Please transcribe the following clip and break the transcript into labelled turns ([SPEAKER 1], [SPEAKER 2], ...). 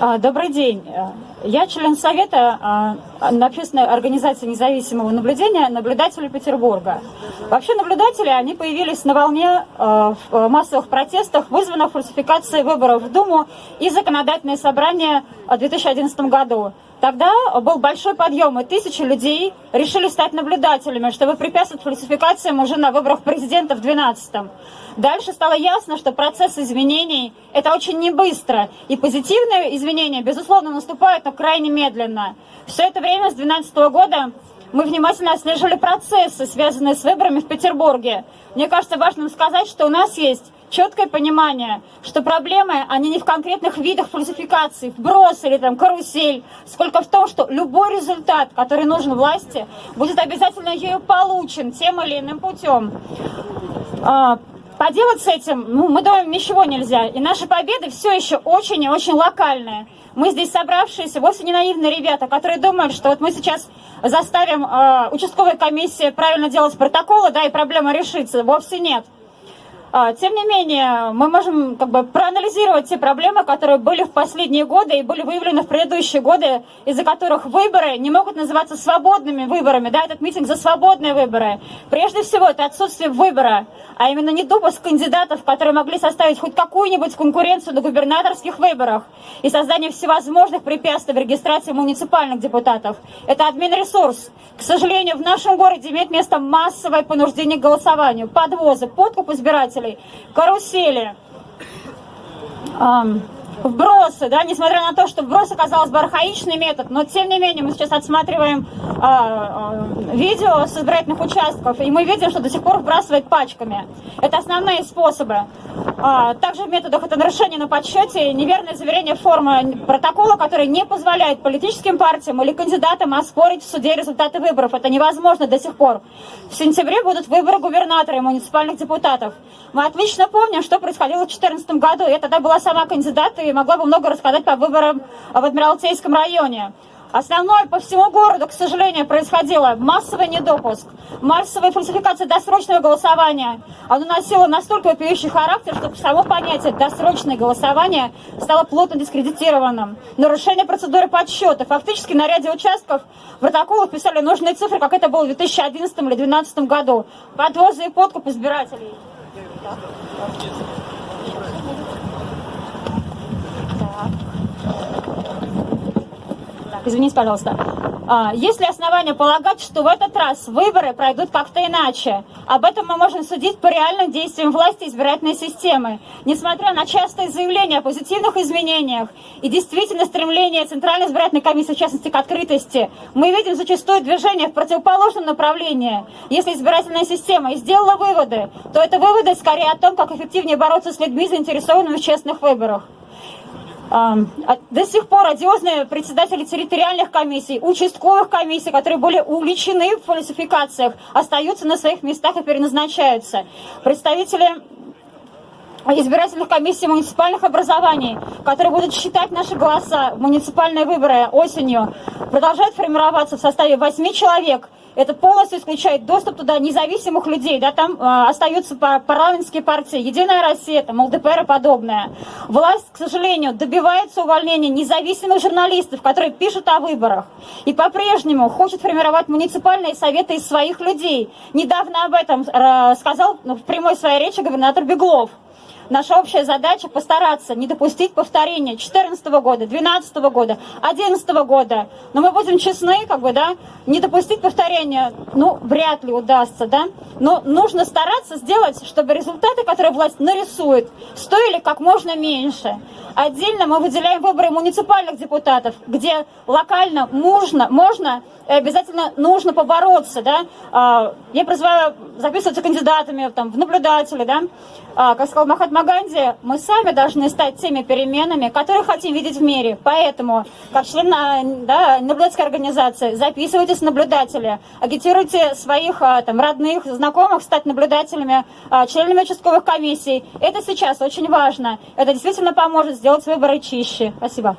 [SPEAKER 1] А, добрый день. Я член Совета а, общественной организации независимого наблюдения наблюдатели Петербурга. Вообще наблюдатели, они появились на волне а, в массовых протестах, вызванных фальсификацией выборов в Думу и законодательное собрание в 2011 году. Тогда был большой подъем, и тысячи людей решили стать наблюдателями, чтобы препятствовать фальсификациям уже на выборах президента в 2012 Дальше стало ясно, что процесс изменений – это очень не быстро, и позитивные изменения, безусловно, наступают, но крайне медленно. Все это время с 2012 года мы внимательно отслеживали процессы, связанные с выборами в Петербурге. Мне кажется важным сказать, что у нас есть четкое понимание, что проблемы, они не в конкретных видах фальсификаций, вброс или там карусель, сколько в том, что любой результат, который нужен власти, будет обязательно ею получен тем или иным путем. Поделать с этим, ну, мы думаем, ничего нельзя. И наши победы все еще очень и очень локальные. Мы здесь собравшиеся, вовсе не наивные ребята, которые думают, что вот мы сейчас заставим э, участковая комиссия правильно делать протоколы, да, и проблема решится. Вовсе нет. А, тем не менее, мы можем как бы проанализировать те проблемы, которые были в последние годы и были выявлены в предыдущие годы, из-за которых выборы не могут называться свободными выборами. Да, этот митинг за свободные выборы. Прежде всего, это отсутствие выбора, а именно недопуск кандидатов, которые могли составить хоть какую-нибудь конкуренцию на губернаторских выборах и создание всевозможных препятствий в регистрации муниципальных депутатов. Это админресурс. К сожалению, в нашем городе имеет место массовое понуждение к голосованию, подвозы, подкуп избирателей покупателей, карусели, вбросы, да, несмотря на то, что вброс оказался бы архаичный метод, но тем не менее мы сейчас отсматриваем а, а, видео с избирательных участков, и мы видим, что до сих пор вбрасывает пачками. Это основные способы. А, также в методах это нарушение на подсчете, неверное заверение формы протокола, который не позволяет политическим партиям или кандидатам оспорить в суде результаты выборов. Это невозможно до сих пор. В сентябре будут выборы губернатора и муниципальных депутатов. Мы отлично помним, что происходило в 2014 году. Я тогда была сама кандидат и могла бы много рассказать по выборам в Адмиралтейском районе. Основное по всему городу, к сожалению, происходило массовый недопуск, массовая фальсификация досрочного голосования. Оно носило настолько вопиющий характер, что само понятие «досрочное голосование» стало плотно дискредитированным. Нарушение процедуры подсчета. Фактически на ряде участков в протоколах писали нужные цифры, как это было в 2011 или 2012 году. Подвозы и подкуп избирателей. Извините, пожалуйста. А, есть ли основания полагать, что в этот раз выборы пройдут как-то иначе? Об этом мы можем судить по реальным действиям власти избирательной системы. Несмотря на частые заявления о позитивных изменениях и действительно стремление Центральной избирательной комиссии, в частности, к открытости, мы видим зачастую движение в противоположном направлении. Если избирательная система и сделала выводы, то это выводы скорее о том, как эффективнее бороться с людьми, заинтересованными в честных выборах. А, до сих пор одиозные председатели территориальных комиссий, участковых комиссий, которые были увлечены в фальсификациях, остаются на своих местах и переназначаются. Представители избирательных комиссий муниципальных образований, которые будут считать наши голоса в муниципальные выборы осенью, продолжают формироваться в составе 8 человек, это полностью исключает доступ туда независимых людей, да, там э, остаются парламентские партии, Единая Россия, там, ЛДПР и подобное. Власть, к сожалению, добивается увольнения независимых журналистов, которые пишут о выборах, и по-прежнему хочет формировать муниципальные советы из своих людей. Недавно об этом э, сказал ну, в прямой своей речи губернатор Беглов. Наша общая задача постараться не допустить повторения 2014 года, 2012 года, 2011 года. Но мы будем честны, как бы, да, не допустить повторения, ну, вряд ли удастся, да. Но нужно стараться сделать, чтобы результаты, которые власть нарисует, стоили как можно меньше. Отдельно мы выделяем выборы муниципальных депутатов, где локально можно, можно обязательно нужно побороться, да. А, я призываю записываться кандидатами там, в наблюдатели, да. А, как сказал Махатма Ганди, мы сами должны стать теми переменами, которые хотим видеть в мире. Поэтому, как член да, наблюдательской организации, записывайтесь в наблюдатели, агитируйте своих а, там, родных, знакомых стать наблюдателями, членами участковых комиссий. Это сейчас очень важно. Это действительно поможет сделать выборы чище. Спасибо.